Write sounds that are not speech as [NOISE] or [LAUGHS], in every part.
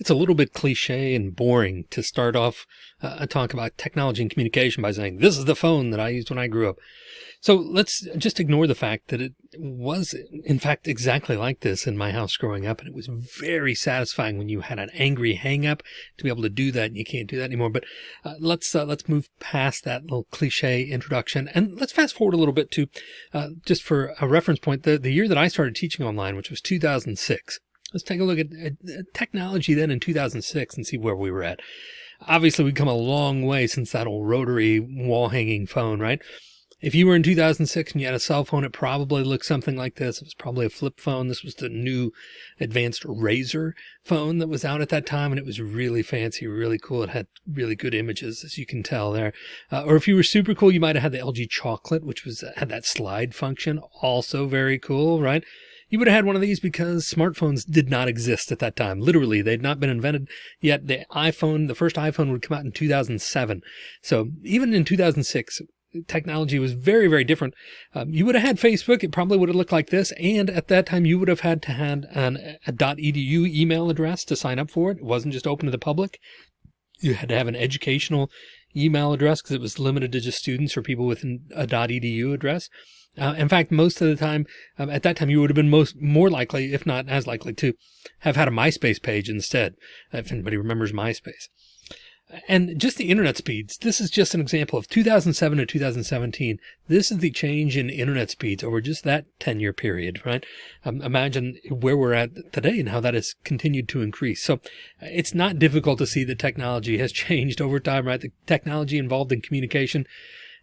It's a little bit cliche and boring to start off uh, a talk about technology and communication by saying, this is the phone that I used when I grew up. So let's just ignore the fact that it was in fact exactly like this in my house growing up. And it was very satisfying when you had an angry hang up to be able to do that. And you can't do that anymore. But uh, let's, uh, let's move past that little cliche introduction and let's fast forward a little bit to, uh, just for a reference point, the, the year that I started teaching online, which was 2006. Let's take a look at, at technology then in 2006 and see where we were at. Obviously, we've come a long way since that old rotary wall hanging phone, right? If you were in 2006 and you had a cell phone, it probably looked something like this. It was probably a flip phone. This was the new advanced Razr phone that was out at that time. And it was really fancy, really cool. It had really good images, as you can tell there. Uh, or if you were super cool, you might have had the LG Chocolate, which was had that slide function. Also very cool, right? You would have had one of these because smartphones did not exist at that time. Literally, they'd not been invented yet. The iPhone, the first iPhone would come out in 2007. So even in 2006, technology was very, very different. Um, you would have had Facebook. It probably would have looked like this. And at that time, you would have had to have an, a .edu email address to sign up for it. It wasn't just open to the public. You had to have an educational email address because it was limited to just students or people with a .edu address. Uh, in fact, most of the time, um, at that time, you would have been most more likely, if not as likely, to have had a MySpace page instead, if anybody remembers MySpace. And just the internet speeds. This is just an example of 2007 to 2017. This is the change in internet speeds over just that 10 year period, right? Um, imagine where we're at today and how that has continued to increase. So it's not difficult to see that technology has [LAUGHS] changed over time, right? The technology involved in communication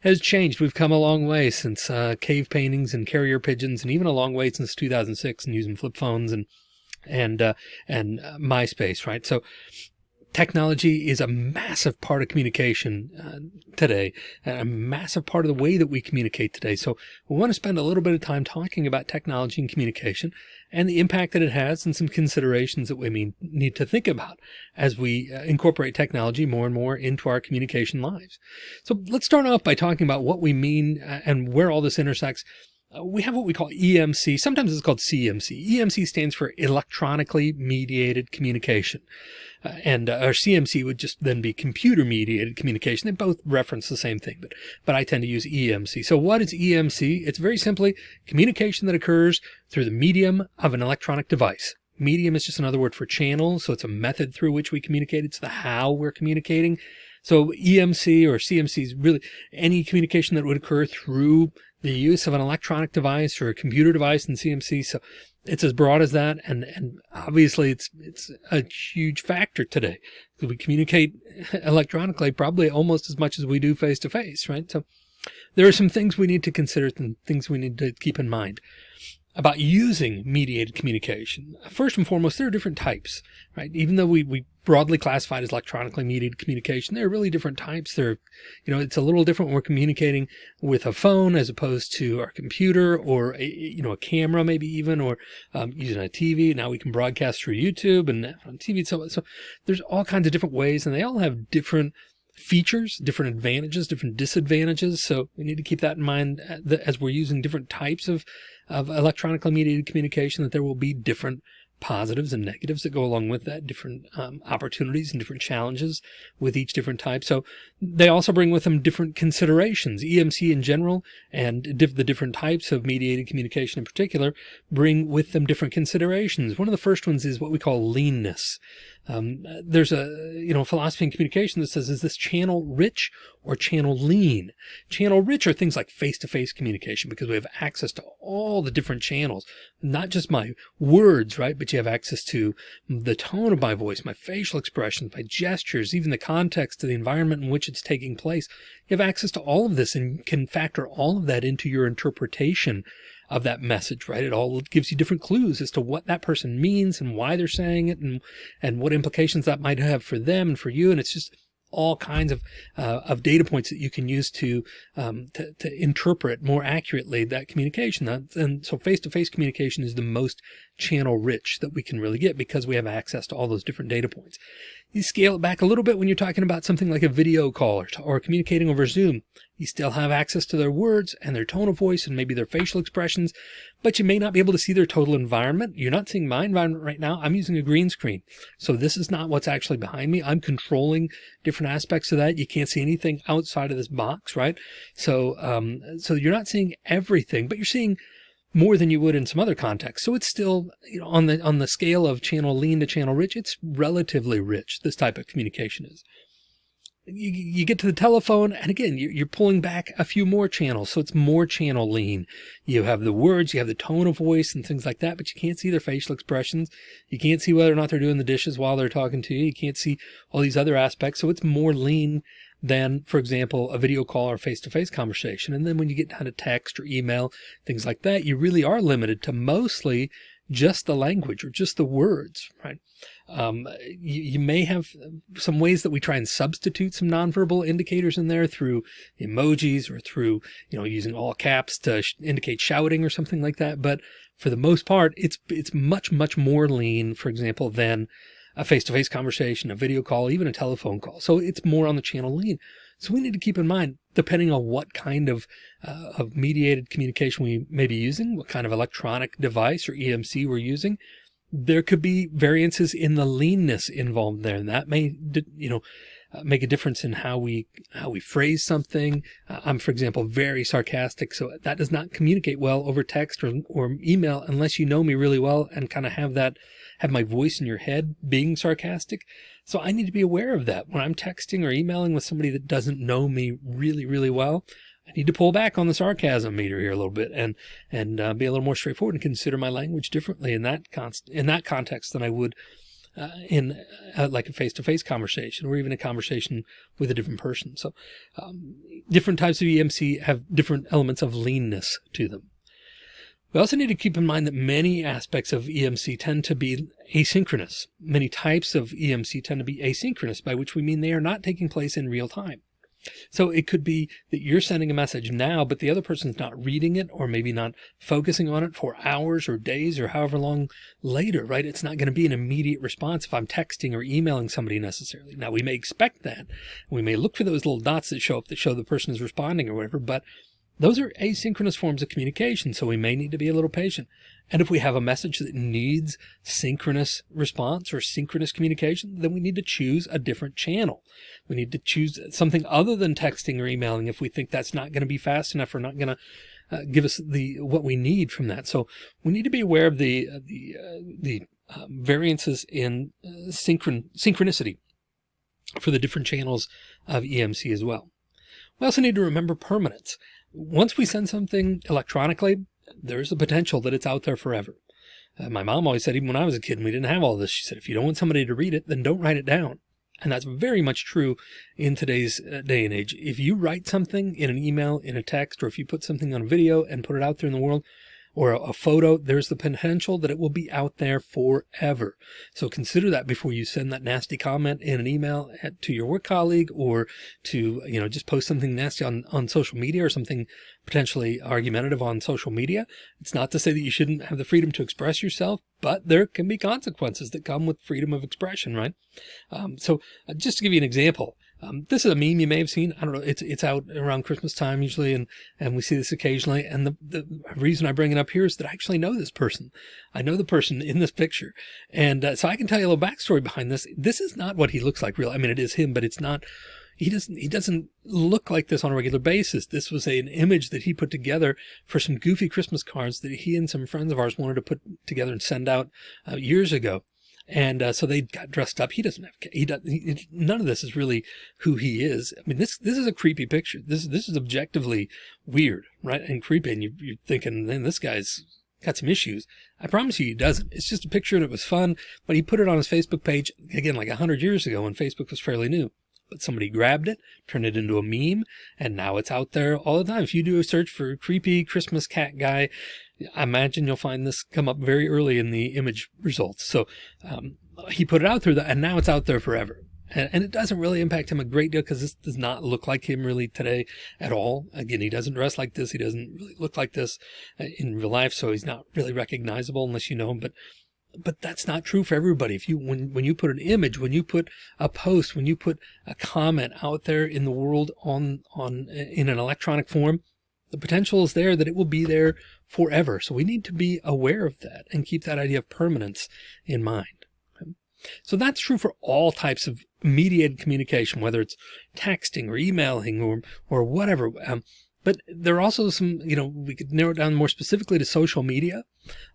has changed. We've come a long way since uh, cave paintings and carrier pigeons, and even a long way since 2006 and using flip phones and and uh, and uh, MySpace, right? So technology is a massive part of communication uh, today a massive part of the way that we communicate today. So we want to spend a little bit of time talking about technology and communication and the impact that it has and some considerations that we mean, need to think about as we uh, incorporate technology more and more into our communication lives. So let's start off by talking about what we mean uh, and where all this intersects uh, we have what we call EMC. Sometimes it's called CMC. EMC stands for electronically mediated communication. Uh, and uh, our CMC would just then be computer mediated communication. They both reference the same thing, but, but I tend to use EMC. So what is EMC? It's very simply communication that occurs through the medium of an electronic device. Medium is just another word for channel. So it's a method through which we communicate. It's the how we're communicating. So EMC or CMC is really any communication that would occur through the use of an electronic device or a computer device in CMC. So it's as broad as that. And, and obviously it's, it's a huge factor today we communicate [LAUGHS] electronically probably almost as much as we do face to face, right? So there are some things we need to consider and things we need to keep in mind about using mediated communication. First and foremost, there are different types, right? Even though we, we broadly classified as electronically mediated communication, there are really different types. There, you know, it's a little different when we're communicating with a phone as opposed to our computer or, a, you know, a camera, maybe even, or um, using a TV. Now we can broadcast through YouTube and on TV. So, so there's all kinds of different ways and they all have different features, different advantages, different disadvantages. So we need to keep that in mind uh, as we're using different types of of electronically mediated communication that there will be different positives and negatives that go along with that, different um, opportunities and different challenges with each different type. So they also bring with them different considerations. EMC in general and diff the different types of mediated communication in particular bring with them different considerations. One of the first ones is what we call leanness. Um, there's a, you know, philosophy in communication that says, is this channel rich or channel lean? Channel rich are things like face-to-face -face communication because we have access to all the different channels, not just my words, right? But you have access to the tone of my voice, my facial expressions, my gestures, even the context of the environment in which it's taking place. You have access to all of this and can factor all of that into your interpretation of that message, right? It all gives you different clues as to what that person means and why they're saying it and, and what implications that might have for them and for you. And it's just all kinds of, uh, of data points that you can use to, um, to, to interpret more accurately that communication. And so face to face communication is the most channel rich that we can really get because we have access to all those different data points. You scale it back a little bit when you're talking about something like a video call or, or communicating over Zoom. You still have access to their words and their tone of voice and maybe their facial expressions, but you may not be able to see their total environment. You're not seeing my environment right now. I'm using a green screen. So this is not what's actually behind me. I'm controlling different aspects of that. You can't see anything outside of this box, right? So, um, so you're not seeing everything, but you're seeing more than you would in some other contexts. So it's still, you know, on the, on the scale of channel lean to channel rich, it's relatively rich. This type of communication is. You, you get to the telephone and again, you're pulling back a few more channels. So it's more channel lean. You have the words, you have the tone of voice and things like that, but you can't see their facial expressions. You can't see whether or not they're doing the dishes while they're talking to you. You can't see all these other aspects. So it's more lean than, for example, a video call or face-to-face conversation. And then when you get down to text or email, things like that, you really are limited to mostly just the language or just the words, right? Um, you, you, may have some ways that we try and substitute some nonverbal indicators in there through emojis or through, you know, using all caps to sh indicate shouting or something like that. But for the most part, it's, it's much, much more lean, for example, than a face-to-face conversation, a video call, even a telephone call. So it's more on the channel lean. So we need to keep in mind, depending on what kind of, uh, of mediated communication we may be using, what kind of electronic device or EMC we're using, there could be variances in the leanness involved there. And that may, you know, uh, make a difference in how we, how we phrase something. Uh, I'm, for example, very sarcastic. So that does not communicate well over text or, or email unless you know me really well and kind of have that have my voice in your head being sarcastic. So I need to be aware of that when I'm texting or emailing with somebody that doesn't know me really, really well. I need to pull back on the sarcasm meter here a little bit and and uh, be a little more straightforward and consider my language differently in that const in that context than I would uh, in uh, like a face-to-face -face conversation or even a conversation with a different person. So um, different types of EMC have different elements of leanness to them. We also need to keep in mind that many aspects of EMC tend to be asynchronous. Many types of EMC tend to be asynchronous, by which we mean they are not taking place in real time. So it could be that you're sending a message now, but the other person's not reading it or maybe not focusing on it for hours or days or however long later, right? It's not going to be an immediate response if I'm texting or emailing somebody necessarily. Now we may expect that. We may look for those little dots that show up that show the person is responding or whatever, but those are asynchronous forms of communication, so we may need to be a little patient. And if we have a message that needs synchronous response or synchronous communication, then we need to choose a different channel. We need to choose something other than texting or emailing if we think that's not going to be fast enough or not going to uh, give us the what we need from that. So we need to be aware of the uh, the uh, the um, variances in uh, synchron synchronicity for the different channels of EMC as well. We also need to remember permanence once we send something electronically, there's the potential that it's out there forever. Uh, my mom always said, even when I was a kid and we didn't have all this, she said, if you don't want somebody to read it, then don't write it down. And that's very much true in today's uh, day and age. If you write something in an email, in a text, or if you put something on a video and put it out there in the world, or a, photo, there's the potential that it will be out there forever. So consider that before you send that nasty comment in an email at, to your work colleague or to, you know, just post something nasty on, on social media or something potentially argumentative on social media. It's not to say that you shouldn't have the freedom to express yourself, but there can be consequences that come with freedom of expression, right? Um, so uh, just to give you an example, um, this is a meme you may have seen. I don't know. It's it's out around Christmas time usually, and and we see this occasionally. And the the reason I bring it up here is that I actually know this person. I know the person in this picture, and uh, so I can tell you a little backstory behind this. This is not what he looks like. Real. I mean, it is him, but it's not. He doesn't. He doesn't look like this on a regular basis. This was a, an image that he put together for some goofy Christmas cards that he and some friends of ours wanted to put together and send out uh, years ago. And uh, so they got dressed up. He doesn't have, he does, he, none of this is really who he is. I mean, this, this is a creepy picture. This, this is objectively weird, right? And creepy. And you, you're thinking, then this guy's got some issues. I promise you he doesn't. It's just a picture it was fun, but he put it on his Facebook page again, like a hundred years ago when Facebook was fairly new but somebody grabbed it, turned it into a meme, and now it's out there all the time. If you do a search for creepy Christmas cat guy, I imagine you'll find this come up very early in the image results. So um, he put it out there and now it's out there forever. And, and it doesn't really impact him a great deal because this does not look like him really today at all. Again, he doesn't dress like this. He doesn't really look like this uh, in real life. So he's not really recognizable unless you know him. But but that's not true for everybody. If you, when, when you put an image, when you put a post, when you put a comment out there in the world on, on, in an electronic form, the potential is there that it will be there forever. So we need to be aware of that and keep that idea of permanence in mind. So that's true for all types of mediated communication, whether it's texting or emailing or, or whatever. Um, but there are also some, you know, we could narrow it down more specifically to social media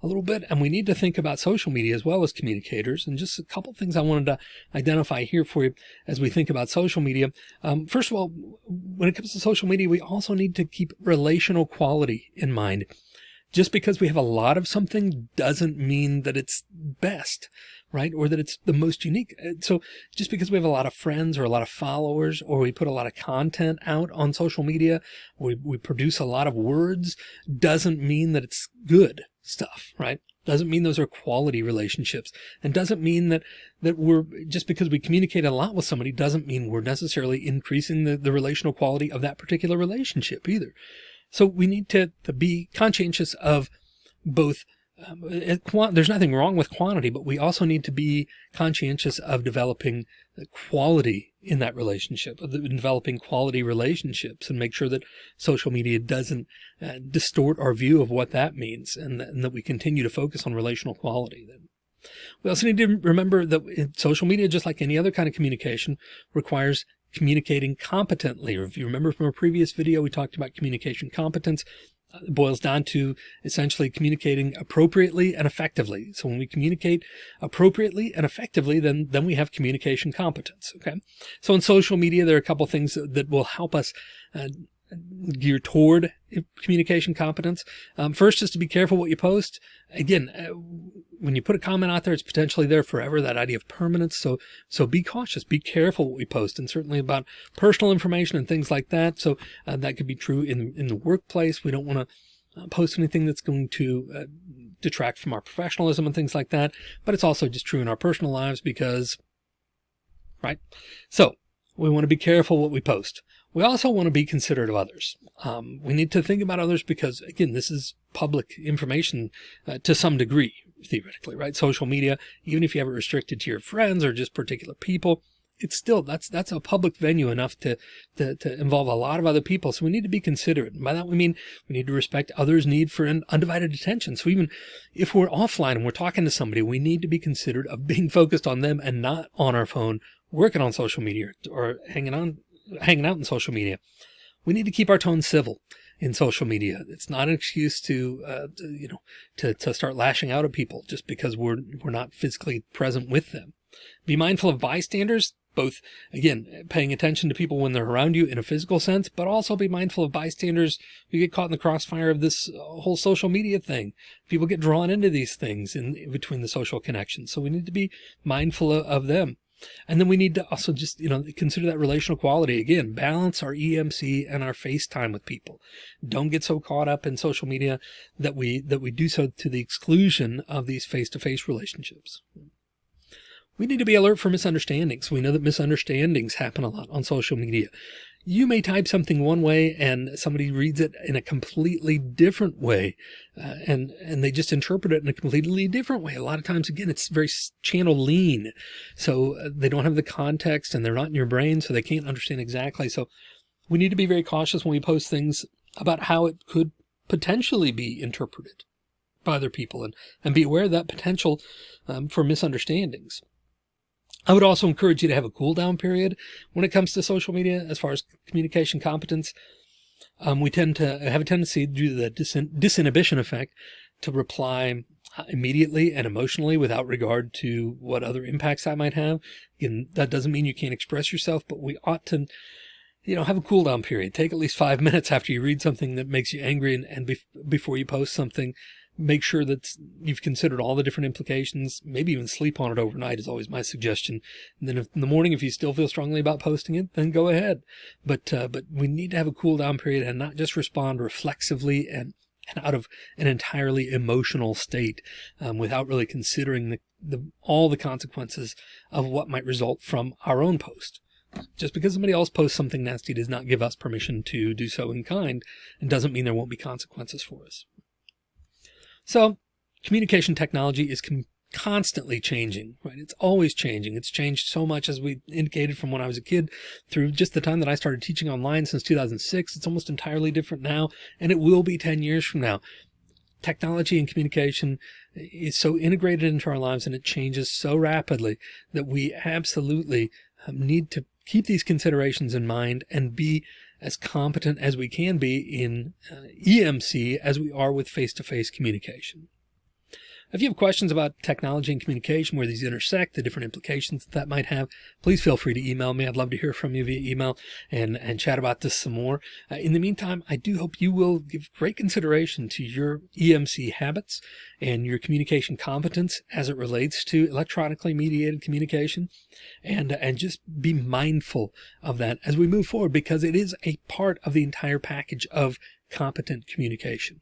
a little bit. And we need to think about social media as well as communicators. And just a couple things I wanted to identify here for you as we think about social media. Um, first of all, when it comes to social media, we also need to keep relational quality in mind. Just because we have a lot of something doesn't mean that it's best right? Or that it's the most unique. Uh, so just because we have a lot of friends or a lot of followers, or we put a lot of content out on social media, we, we produce a lot of words doesn't mean that it's good stuff, right? Doesn't mean those are quality relationships and doesn't mean that, that we're just because we communicate a lot with somebody doesn't mean we're necessarily increasing the, the relational quality of that particular relationship either. So we need to, to be conscientious of both um, there's nothing wrong with quantity, but we also need to be conscientious of developing quality in that relationship, of developing quality relationships and make sure that social media doesn't uh, distort our view of what that means and, and, that we continue to focus on relational quality. Then we also need to remember that social media, just like any other kind of communication, requires communicating competently. If you remember from a previous video, we talked about communication competence boils down to essentially communicating appropriately and effectively. So when we communicate appropriately and effectively, then, then we have communication competence. Okay. So in social media, there are a couple things that will help us uh, gear toward communication competence. Um, first is to be careful what you post. Again, uh, when you put a comment out there, it's potentially there forever, that idea of permanence. So, so be cautious, be careful what we post and certainly about personal information and things like that. So uh, that could be true in, in the workplace. We don't want to uh, post anything that's going to uh, detract from our professionalism and things like that. But it's also just true in our personal lives because, right? So we want to be careful what we post. We also want to be considerate of others. Um, we need to think about others because again, this is public information uh, to some degree, theoretically, right? Social media, even if you have it restricted to your friends or just particular people, it's still, that's, that's a public venue enough to, to, to involve a lot of other people. So we need to be considerate. And by that, we mean we need to respect others' need for an undivided attention. So even if we're offline and we're talking to somebody, we need to be considerate of being [LAUGHS] focused on them and not on our phone, working on social media or hanging on, hanging out in social media. We need to keep our tone civil in social media. It's not an excuse to, uh, to, you know, to, to start lashing out at people just because we're, we're not physically present with them. Be mindful of bystanders, both again, paying attention to people when they're around you in a physical sense, but also be mindful of bystanders who get caught in the crossfire of this whole social media thing. People get drawn into these things in, between the social connections. So we need to be mindful of them. And then we need to also just, you know, consider that relational quality again, balance our EMC and our FaceTime with people. Don't get so caught up in social media that we, that we do so to the exclusion of these face-to-face -face relationships. We need to be alert for misunderstandings. We know that misunderstandings happen a lot on social media you may type something one way and somebody reads it in a completely different way. Uh, and, and they just interpret it in a completely different way. A lot of times, again, it's very channel lean. So uh, they don't have the context and they're not in your brain. So they can't understand exactly. So we need to be very cautious when we post things about how it could potentially be interpreted by other people and, and be aware of that potential um, for misunderstandings. I would also encourage you to have a cool down period when it comes to social media as far as communication competence. Um, we tend to have a tendency due to the disin disinhibition effect to reply uh, immediately and emotionally without regard to what other impacts that might have. Again, that doesn't mean you can't express yourself, but we ought to, you know, have a cool down period. Take at least five [LAUGHS] minutes after you read something that makes you angry and, and before you post something make sure that you've considered all the different implications, maybe even sleep on it overnight is always my suggestion. And then if, in the morning, if you still feel strongly about posting it, then go ahead. But, uh, but we need to have a cool down period and not just respond reflexively and, and out of an entirely emotional state, um, without really considering the, the, all the consequences of what might result from our own post. Just because somebody else posts something nasty does not give us permission to do so in kind and doesn't mean there won't be consequences for us. So communication technology is constantly changing, right? It's always changing. It's changed so much as we indicated from when I was a kid through just the time that I started teaching online since 2006. It's almost entirely different now, and it will be 10 years from now. Technology and communication is so integrated into our lives and it changes so rapidly that we absolutely um, need to keep these considerations in mind and be as competent as we can be in uh, EMC as we are with face-to-face -face communication. If you have questions about technology and communication, where these intersect, the different implications that, that might have, please feel free to email me. I'd love to hear from you via email and, and chat about this some more. Uh, in the meantime, I do hope you will give great consideration to your EMC habits and your communication competence as it relates to electronically mediated communication and, and just be mindful of that as we move forward because it is a part of the entire package of competent communication.